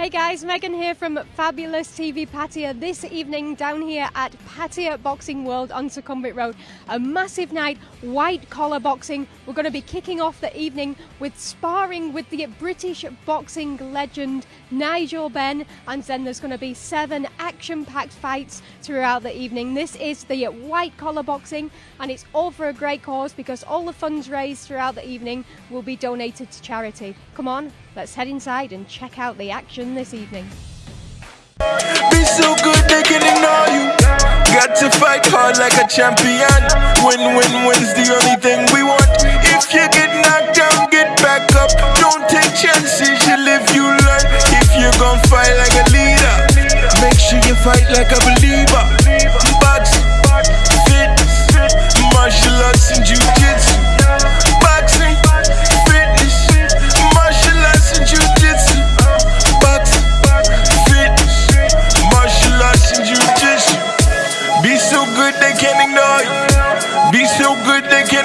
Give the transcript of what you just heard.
Hey guys, Megan here from Fabulous TV Pattaya this evening down here at Pattaya Boxing World on Sukhumvit Road. A massive night, white collar boxing. We're going to be kicking off the evening with sparring with the British boxing legend Nigel Benn and then there's going to be seven action-packed fights throughout the evening. This is the white collar boxing and it's all for a great cause because all the funds raised throughout the evening will be donated to charity. Come on, let's head inside and check out the action this evening. Be so good they can ignore you. Got to fight hard like a champion. Win, win, win's the only thing we want. If you get knocked down, get back up. Don't take chances, you live, you learn. If you're gonna fight like a leader, make sure you fight like a believer. So good they can't ignore you. Be so good they can't